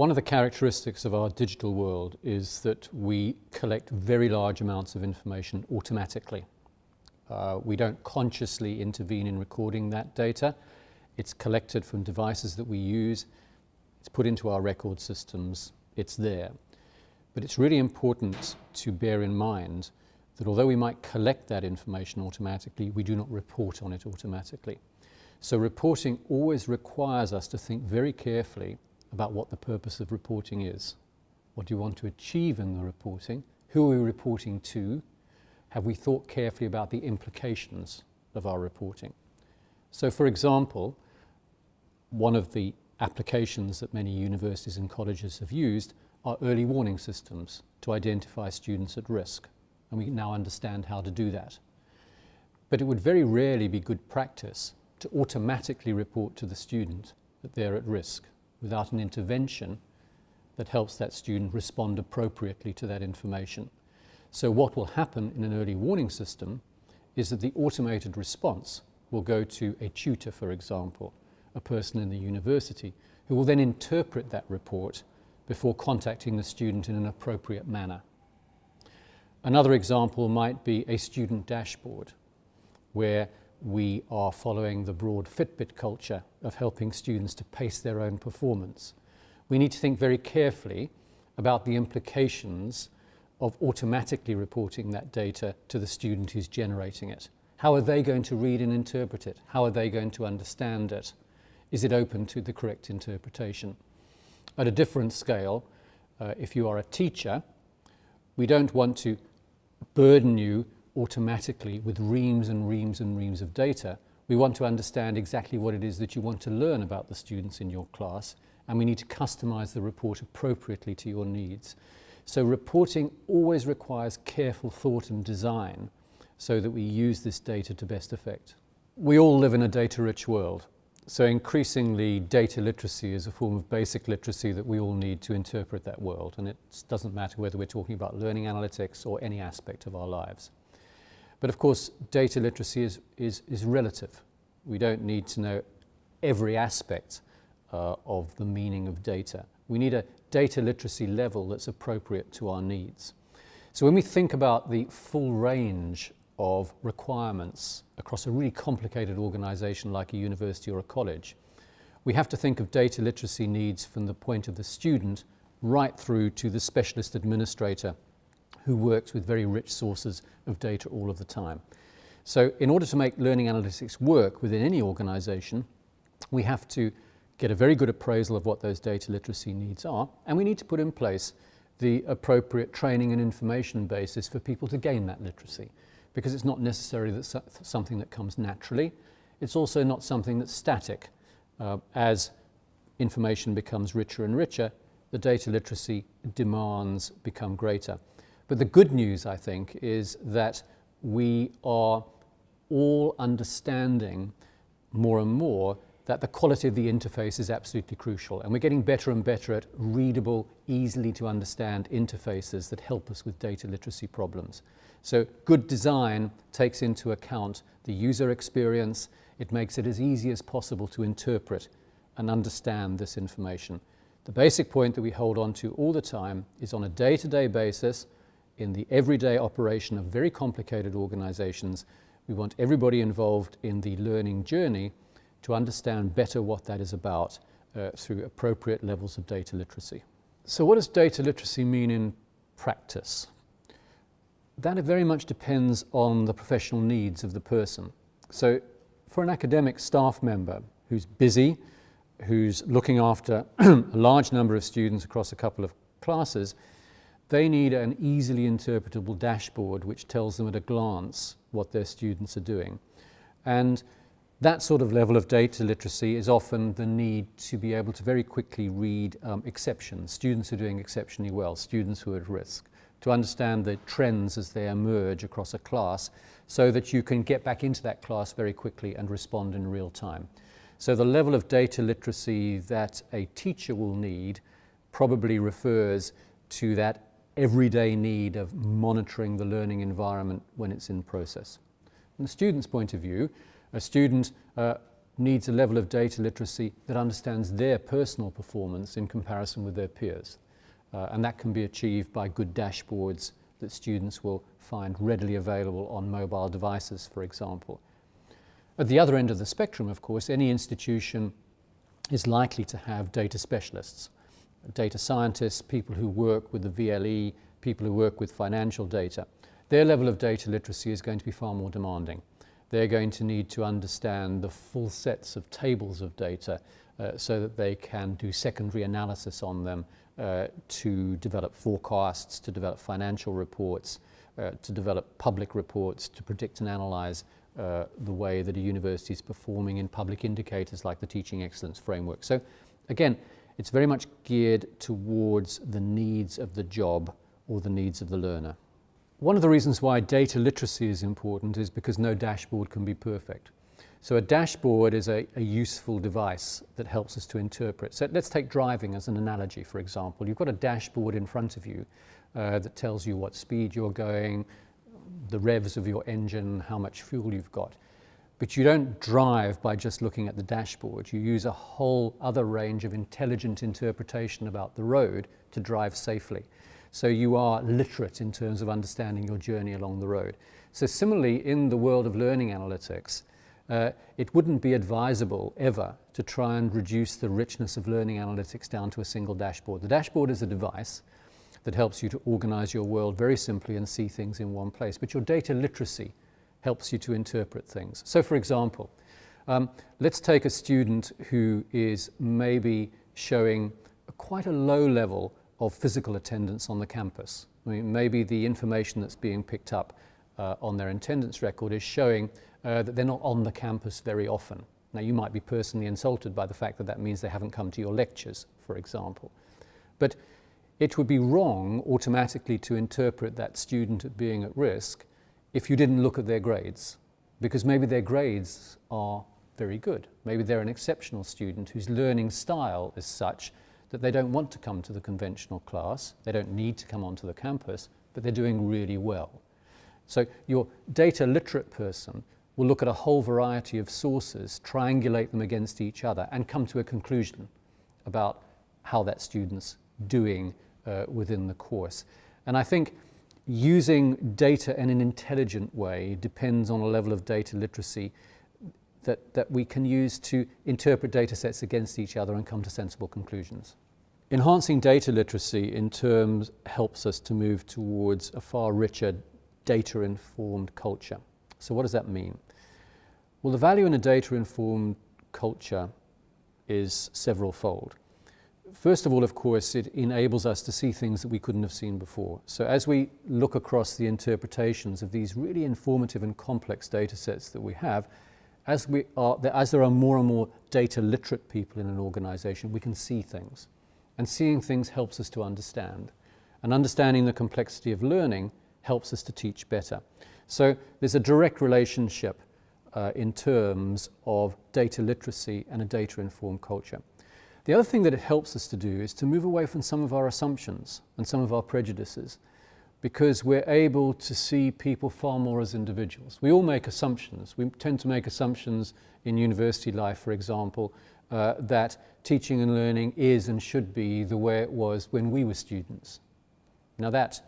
One of the characteristics of our digital world is that we collect very large amounts of information automatically. Uh, we don't consciously intervene in recording that data. It's collected from devices that we use. It's put into our record systems. It's there. But it's really important to bear in mind that although we might collect that information automatically, we do not report on it automatically. So reporting always requires us to think very carefully about what the purpose of reporting is. What do you want to achieve in the reporting? Who are we reporting to? Have we thought carefully about the implications of our reporting? So for example, one of the applications that many universities and colleges have used are early warning systems to identify students at risk. And we now understand how to do that. But it would very rarely be good practice to automatically report to the student that they're at risk without an intervention that helps that student respond appropriately to that information. So what will happen in an early warning system is that the automated response will go to a tutor, for example, a person in the university, who will then interpret that report before contacting the student in an appropriate manner. Another example might be a student dashboard, where we are following the broad Fitbit culture of helping students to pace their own performance. We need to think very carefully about the implications of automatically reporting that data to the student who's generating it. How are they going to read and interpret it? How are they going to understand it? Is it open to the correct interpretation? At a different scale, uh, if you are a teacher, we don't want to burden you automatically with reams and reams and reams of data. We want to understand exactly what it is that you want to learn about the students in your class and we need to customize the report appropriately to your needs. So reporting always requires careful thought and design so that we use this data to best effect. We all live in a data-rich world. So increasingly data literacy is a form of basic literacy that we all need to interpret that world and it doesn't matter whether we're talking about learning analytics or any aspect of our lives. But of course, data literacy is, is, is relative. We don't need to know every aspect uh, of the meaning of data. We need a data literacy level that's appropriate to our needs. So when we think about the full range of requirements across a really complicated organization like a university or a college, we have to think of data literacy needs from the point of the student right through to the specialist administrator who works with very rich sources of data all of the time. So in order to make learning analytics work within any organization, we have to get a very good appraisal of what those data literacy needs are, and we need to put in place the appropriate training and information basis for people to gain that literacy, because it's not necessarily that something that comes naturally. It's also not something that's static. Uh, as information becomes richer and richer, the data literacy demands become greater. But the good news, I think, is that we are all understanding more and more that the quality of the interface is absolutely crucial. And we're getting better and better at readable, easily to understand interfaces that help us with data literacy problems. So good design takes into account the user experience. It makes it as easy as possible to interpret and understand this information. The basic point that we hold on to all the time is on a day-to-day -day basis, in the everyday operation of very complicated organizations, we want everybody involved in the learning journey to understand better what that is about uh, through appropriate levels of data literacy. So what does data literacy mean in practice? That very much depends on the professional needs of the person. So for an academic staff member who's busy, who's looking after a large number of students across a couple of classes, they need an easily interpretable dashboard which tells them at a glance what their students are doing. And that sort of level of data literacy is often the need to be able to very quickly read um, exceptions, students who are doing exceptionally well, students who are at risk, to understand the trends as they emerge across a class so that you can get back into that class very quickly and respond in real time. So the level of data literacy that a teacher will need probably refers to that everyday need of monitoring the learning environment when it's in process. From the student's point of view, a student uh, needs a level of data literacy that understands their personal performance in comparison with their peers. Uh, and that can be achieved by good dashboards that students will find readily available on mobile devices, for example. At the other end of the spectrum, of course, any institution is likely to have data specialists, data scientists, people who work with the VLE, people who work with financial data. Their level of data literacy is going to be far more demanding. They're going to need to understand the full sets of tables of data uh, so that they can do secondary analysis on them uh, to develop forecasts, to develop financial reports, uh, to develop public reports, to predict and analyze uh, the way that a university is performing in public indicators like the Teaching Excellence Framework. So again, it's very much geared towards the needs of the job or the needs of the learner. One of the reasons why data literacy is important is because no dashboard can be perfect. So a dashboard is a, a, useful device that helps us to interpret. So let's take driving as an analogy, for example. You've got a dashboard in front of you uh, that tells you what speed you're going, the revs of your engine, how much fuel you've got. But you don't drive by just looking at the dashboard. You use a whole other range of intelligent interpretation about the road to drive safely. So you are literate in terms of understanding your journey along the road. So similarly, in the world of learning analytics, uh, it wouldn't be advisable ever to try and reduce the richness of learning analytics down to a single dashboard. The dashboard is a device that helps you to organize your world very simply and see things in one place. But your data literacy helps you to interpret things. So for example, um, let's take a student who is maybe showing quite a low level of physical attendance on the campus. I mean, maybe the information that's being picked up uh, on their attendance record is showing uh, that they're not on the campus very often. Now, you might be personally insulted by the fact that that means they haven't come to your lectures, for example. But it would be wrong automatically to interpret that student as being at risk if you didn't look at their grades, because maybe their grades are very good. Maybe they're an exceptional student whose learning style is such that they don't want to come to the conventional class, they don't need to come onto the campus, but they're doing really well. So your data literate person will look at a whole variety of sources, triangulate them against each other, and come to a conclusion about how that student's doing uh, within the course. And I think using data in an intelligent way depends on a level of data literacy that, that we can use to interpret data sets against each other and come to sensible conclusions. Enhancing data literacy in terms helps us to move towards a far richer data-informed culture. So what does that mean? Well, the value in a data-informed culture is several fold. First of all, of course, it enables us to see things that we couldn't have seen before. So as we look across the interpretations of these really informative and complex data sets that we have, as, we are, as there are more and more data literate people in an organization, we can see things. And seeing things helps us to understand. And understanding the complexity of learning helps us to teach better. So there's a direct relationship uh, in terms of data literacy and a data-informed culture. The other thing that it helps us to do is to move away from some of our assumptions and some of our prejudices because we're able to see people far more as individuals. We all make assumptions. We tend to make assumptions in university life, for example, uh, that teaching and learning is and should be the way it was when we were students. Now that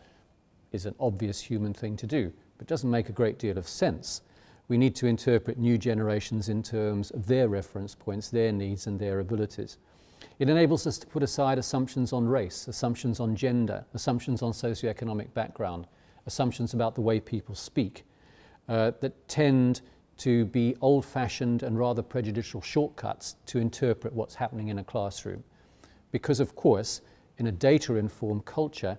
is an obvious human thing to do, but doesn't make a great deal of sense. We need to interpret new generations in terms of their reference points, their needs and their abilities. It enables us to put aside assumptions on race, assumptions on gender, assumptions on socioeconomic background, assumptions about the way people speak uh, that tend to be old-fashioned and rather prejudicial shortcuts to interpret what's happening in a classroom. Because of course, in a data-informed culture,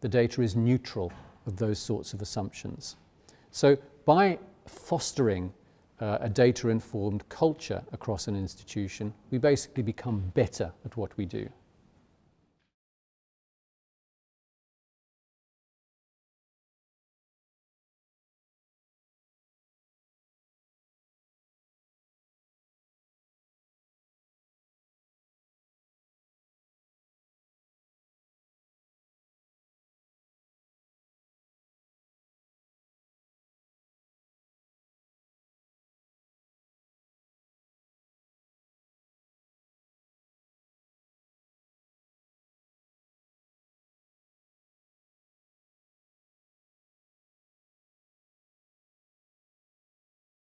the data is neutral of those sorts of assumptions. So by fostering uh, a data-informed culture across an institution, we basically become better at what we do.